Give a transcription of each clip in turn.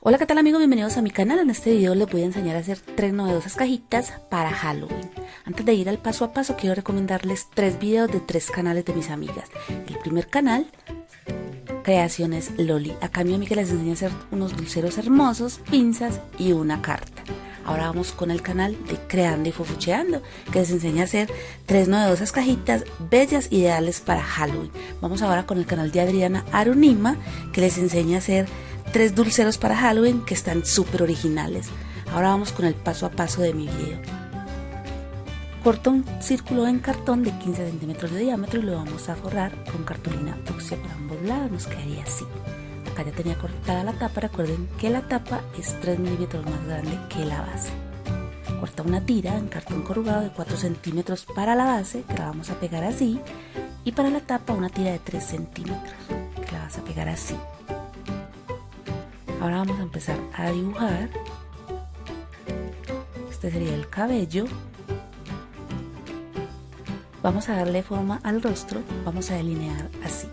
Hola qué tal amigos, bienvenidos a mi canal. En este video les voy a enseñar a hacer tres novedosas cajitas para Halloween. Antes de ir al paso a paso quiero recomendarles tres videos de tres canales de mis amigas. El primer canal, Creaciones Loli. Acá mi amiga les enseña a hacer unos dulceros hermosos, pinzas y una carta. Ahora vamos con el canal de Creando y Fofucheando, que les enseña a hacer tres novedosas cajitas bellas ideales para Halloween. Vamos ahora con el canal de Adriana Arunima, que les enseña a hacer tres dulceros para Halloween que están súper originales. Ahora vamos con el paso a paso de mi video. Corto un círculo en cartón de 15 centímetros de diámetro y lo vamos a forrar con cartulina fucsia por ambos lados, nos quedaría así. Acá ya tenía cortada la tapa, recuerden que la tapa es 3 milímetros más grande que la base. Corta una tira en cartón corrugado de 4 centímetros para la base, que la vamos a pegar así, y para la tapa una tira de 3 centímetros, que la vas a pegar así. Ahora vamos a empezar a dibujar. Este sería el cabello. Vamos a darle forma al rostro. Vamos a delinear así.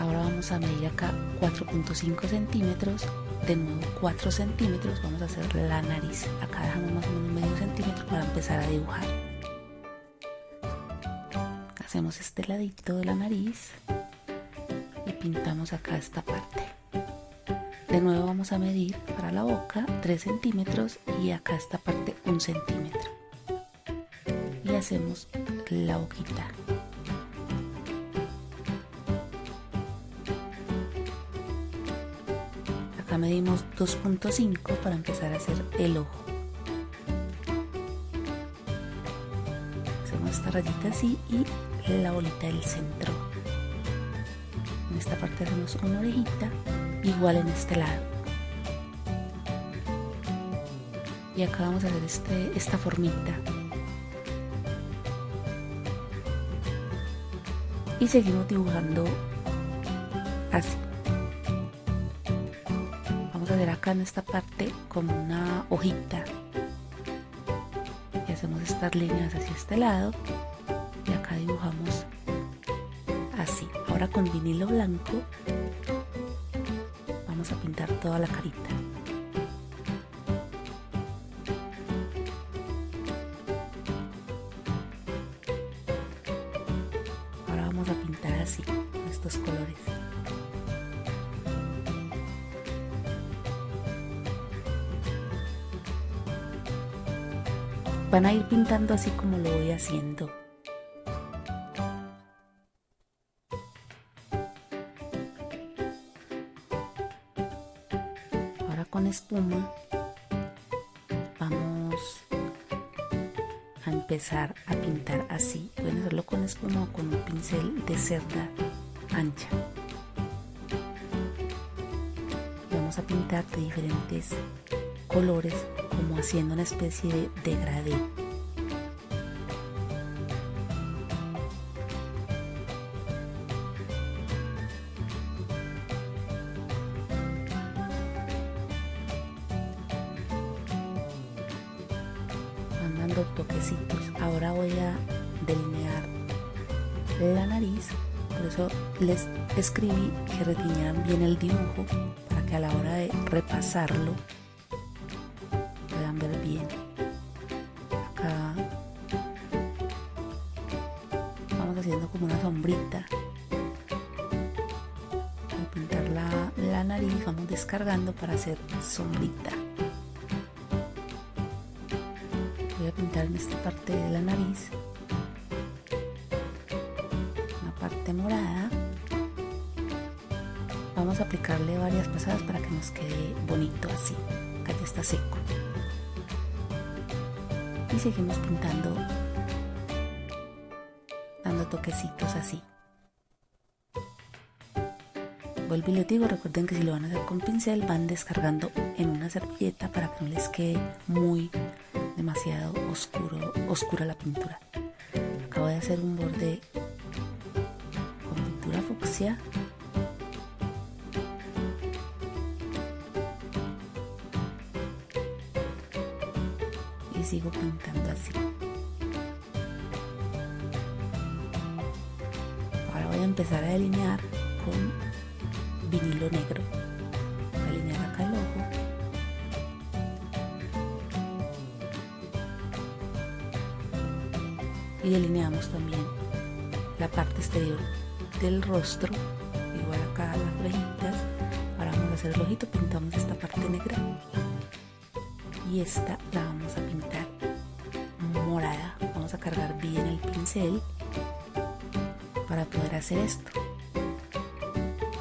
Ahora vamos a medir acá 4.5 centímetros. De nuevo 4 centímetros. Vamos a hacer la nariz. Acá dejamos más o menos medio centímetro para empezar a dibujar hacemos este ladito de la nariz y pintamos acá esta parte. De nuevo vamos a medir para la boca 3 centímetros y acá esta parte 1 centímetro. Y hacemos la boquita. Acá medimos 2.5 para empezar a hacer el ojo. Hacemos esta rayita así y la bolita del centro. En esta parte hacemos una orejita, igual en este lado. Y acá vamos a hacer este, esta formita. Y seguimos dibujando así. Vamos a hacer acá en esta parte como una hojita. Y hacemos estas líneas hacia este lado dibujamos así ahora con vinilo blanco vamos a pintar toda la carita. Ahora vamos a pintar así estos colores. Van a ir pintando así como lo voy haciendo vamos a empezar a pintar así. Pueden hacerlo con espuma o con un pincel de cerda ancha. Vamos a pintar de diferentes colores como haciendo una especie de degradé Ahora voy a delinear la nariz, por eso les escribí que retiñaran bien el dibujo para que a la hora de repasarlo puedan ver bien. Acá vamos haciendo como una sombrita. Al pintar la, la nariz vamos descargando para hacer sombrita. Pintar en esta parte de la nariz. Una parte morada. Vamos a aplicarle varias pasadas para que nos quede bonito así acá ya está seco. Y seguimos pintando dando toquecitos así. Vuelvo y les digo recuerden que si lo van a hacer con pincel van descargando en una servilleta para que no les quede muy demasiado oscuro, oscura la pintura. Acabo de hacer un borde con pintura fucsia. Y sigo pintando así. empezar a delinear con vinilo negro. Delineamos también la parte exterior del rostro, igual acá las orejitas. Ahora vamos a hacer el ojito, pintamos esta parte negra y esta la vamos a pintar morada. Vamos a cargar bien el pincel para poder hacer esto.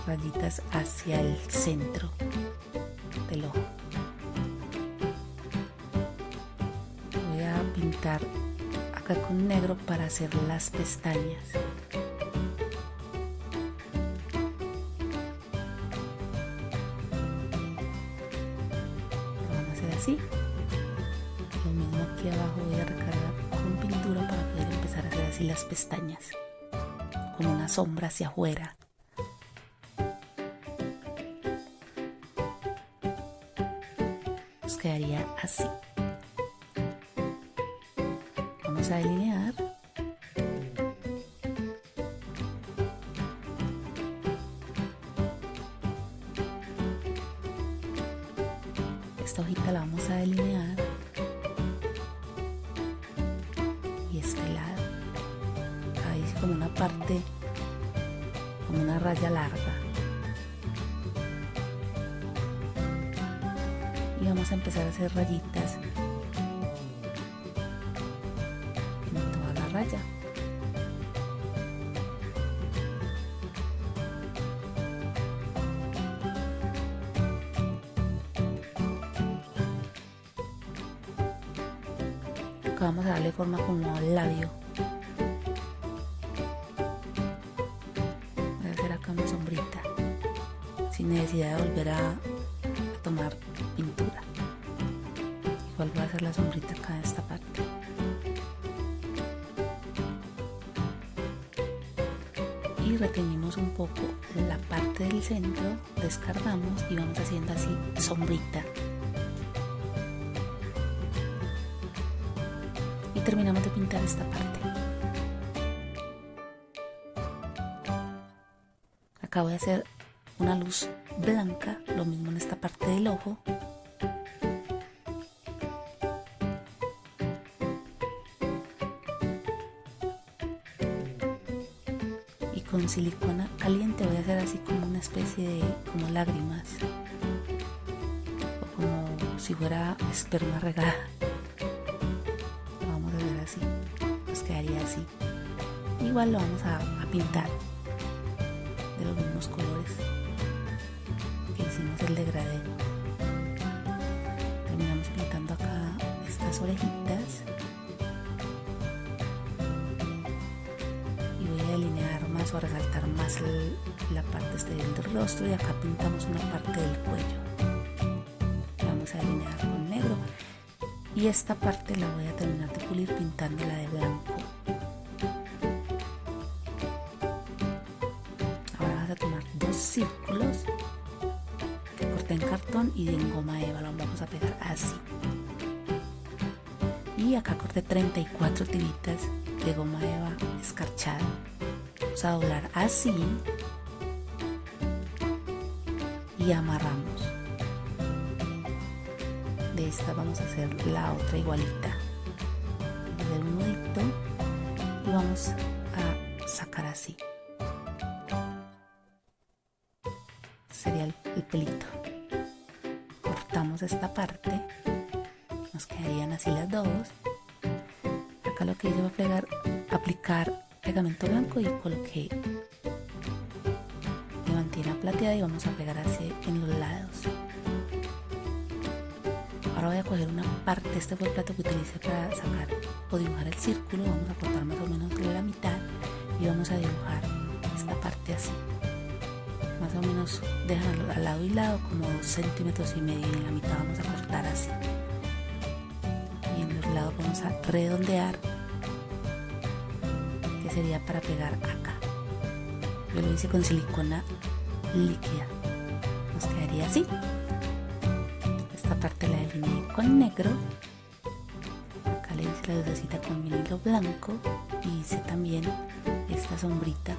Rayitas hacia el centro del ojo. Voy a pintar acá con negro para hacer las pestañas. Van a hacer así. Lo mismo aquí abajo voy a recargar con pintura para poder empezar a hacer así las pestañas. Con una sombra hacia afuera. Nos quedaría así. Como una parte, como una raya larga. Y vamos a empezar a hacer rayitas necesidad de volver a, tomar pintura. Igual voy a hacer la sombrita acá en esta parte. Y reteñimos un poco la parte del centro, descargamos y vamos haciendo así sombrita. Y terminamos de pintar esta parte. Acá voy a hacer una luz blanca, lo mismo en esta parte del ojo. Y con silicona caliente voy a hacer así como una especie de como lágrimas. O como si fuera esperma regada. Vamos a hacer así. Nos quedaría así. Igual lo vamos a pintar de los mismos colores el degradé terminamos pintando acá estas orejitas. Y voy a delinear más o a resaltar más la parte exterior del rostro. Y acá pintamos una parte del cuello. Vamos a delinear con negro. Y esta parte la voy a terminar de pulir pintándola de blanco y en goma eva lo vamos a pegar así. Y acá corté 34 tiritas de goma eva escarchada. Vamos a doblar así y amarramos. De esta vamos a hacer la otra igualita. Vamos a un nudito y vamos Lo que hice fue pegar, aplicar pegamento blanco y coloqué diamantina plateada y vamos a pegar así en los lados. Ahora voy a coger una parte, este fue el plato que utilicé para sacar o dibujar el círculo, vamos a cortar más o menos la mitad y vamos a dibujar esta parte así más o menos dejan al lado y lado como dos centímetros y medio y en la mitad vamos a cortar así y en los lados vamos a redondear que sería para pegar acá. Yo lo hice con silicona líquida. Nos quedaría así. Esta parte la delineé con negro. Acá le hice la lucecita con vinilo blanco. Y hice también esta sombrita.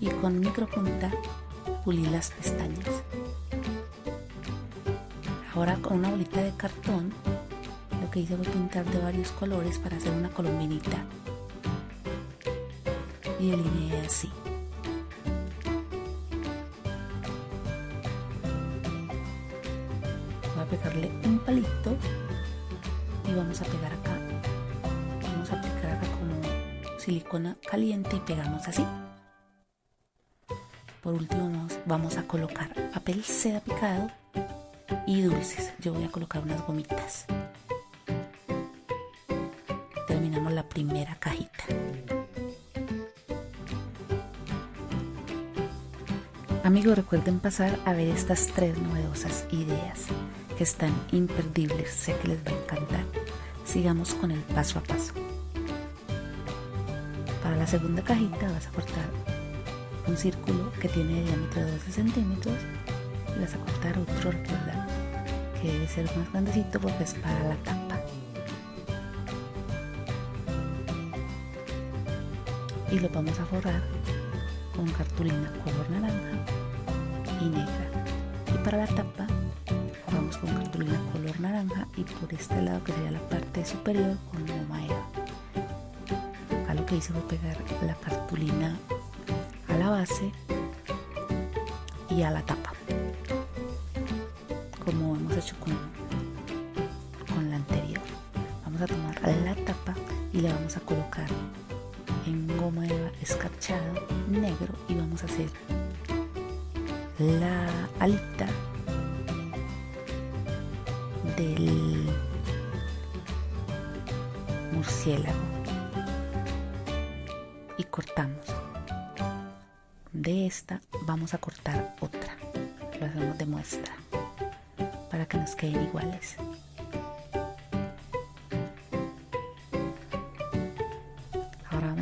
Y con micropunta pulí las pestañas. Ahora con una bolita de cartón que hice fue pintar de varios colores para hacer una colombinita y delineé así. Voy a pegarle un palito y vamos a pegar acá. Vamos a aplicar acá como silicona caliente y pegamos así. Por último vamos a colocar papel seda picado y dulces. Yo voy a colocar unas gomitas. Terminamos la primera cajita. Amigos, recuerden pasar a ver estas tres novedosas ideas que están imperdibles. Sé que les va a encantar. Sigamos con el paso a paso. Para la segunda cajita vas a cortar un círculo que tiene diámetro de 12 centímetros y vas a cortar otro, recuerda que debe ser más grandecito porque es para la tapa. Y lo vamos a forrar con cartulina color naranja y negra. Y para la tapa vamos con cartulina color naranja y por este lado que sería la parte superior con goma eva. Acá lo que hice fue pegar la cartulina a la base y a la tapa como hemos hecho con, con la anterior vamos a tomar la tapa y le vamos a colocar goma escarchado negro y vamos a hacer la alita del murciélago. Y cortamos. De esta vamos a cortar otra. Lo hacemos de muestra para que nos queden iguales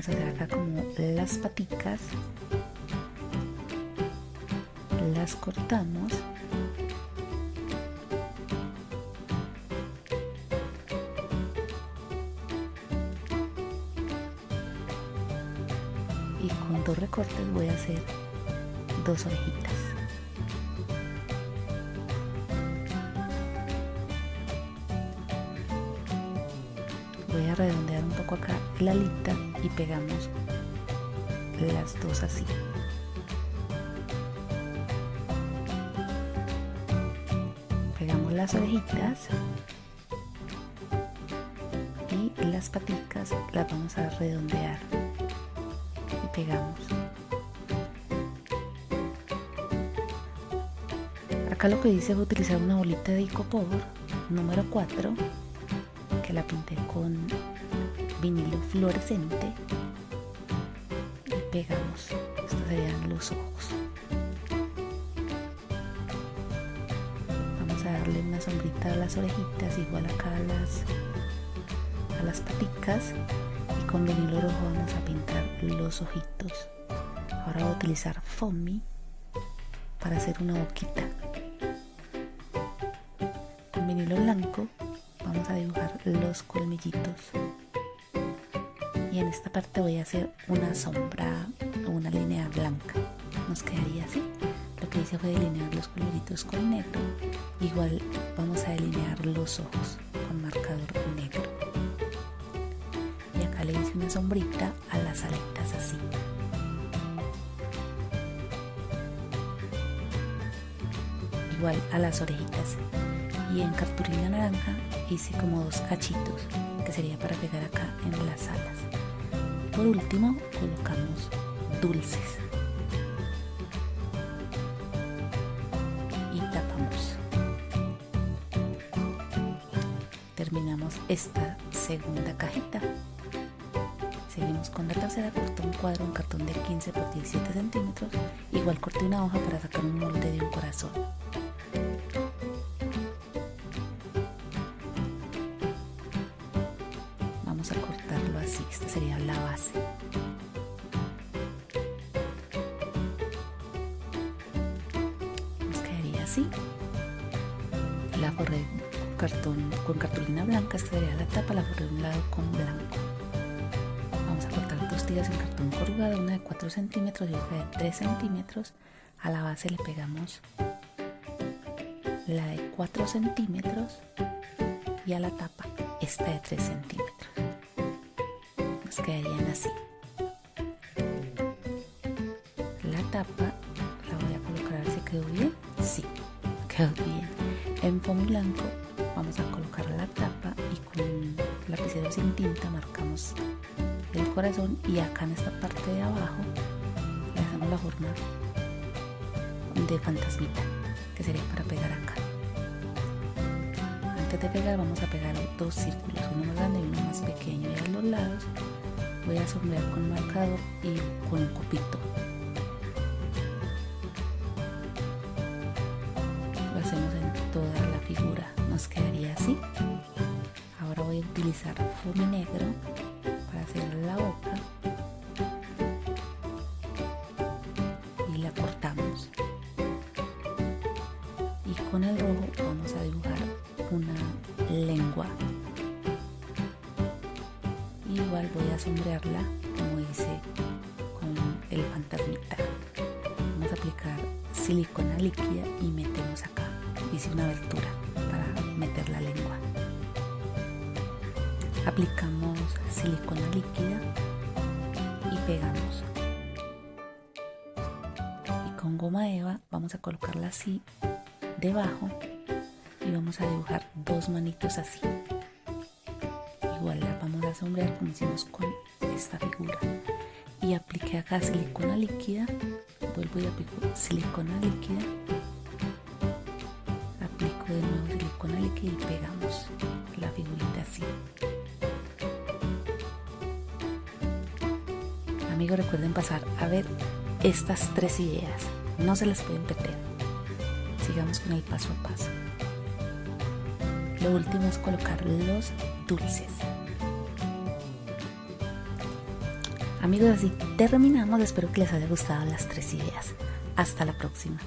vamos a hacer acá como las paticas. Las cortamos. Y con dos recortes voy a hacer dos orejitas. Voy a redondear acá la alita y pegamos las dos así. Pegamos las orejitas y las paticas las vamos a redondear y pegamos. Acá lo que dice fue utilizar una bolita de icopor número 4 que la pinté con vinilo fluorescente y pegamos. Estos serían los ojos. Vamos a darle una sombrita a las orejitas igual acá a las a las paticas. Y con vinilo rojo vamos a pintar los ojitos. Ahora voy a utilizar foamy para hacer una boquita. Con vinilo blanco vamos a dibujar los colmillitos y en esta parte voy a hacer una sombra o una línea blanca. Nos quedaría así. Lo que hice fue delinear los colmillitos con negro. Igual vamos a delinear los ojos con marcador negro. Y acá le hice una sombrita a las aletas así. Igual a las orejitas. Y en cartulina naranja hice como dos cachitos que sería para pegar acá en las alas por último colocamos dulces. Y tapamos. Terminamos esta segunda cajita. Seguimos con la tercera corté un cuadro un cartón de 15 por 17 centímetros igual corté una hoja para sacar un molde de un corazón así esta sería la base nos quedaría así la forré con cartón con cartulina blanca esta sería la tapa la forré de un lado con blanco vamos a cortar dos tiras en cartón corrugado, una de 4 centímetros y otra de 3 centímetros. A la base le pegamos la de 4 centímetros y a la tapa esta de 3 centímetros. Quedarían así. La tapa la voy a colocar si quedó bien. Sí, quedó bien. En fondo blanco vamos a colocar la tapa y con lapicero sin tinta marcamos el corazón y acá en esta parte de abajo le hacemos la forma de fantasmita que sería para pegar acá de pegar vamos a pegar dos círculos uno más grande y uno más pequeño. Y a los lados voy a sombrear con marcador y con un copito. Lo hacemos en toda la figura nos quedaría así. Ahora voy a utilizar foamy negro para hacer la boca el fantasmita vamos a aplicar silicona líquida y metemos acá. Hice una abertura para meter la lengua. Aplicamos silicona líquida y pegamos. Y con goma eva vamos a colocarla así debajo y vamos a dibujar dos manitos así. Igual la vamos a sombrear como hicimos con esta figura y apliqué acá silicona líquida. Vuelvo y aplico silicona líquida. Aplico de nuevo silicona líquida y pegamos la figurita así. Amigos recuerden pasar a ver estas tres ideas. No se las pueden perder. Sigamos con el paso a paso. Lo último es colocar los dulces amigos así terminamos. Espero que les haya gustado las tres ideas. Hasta la próxima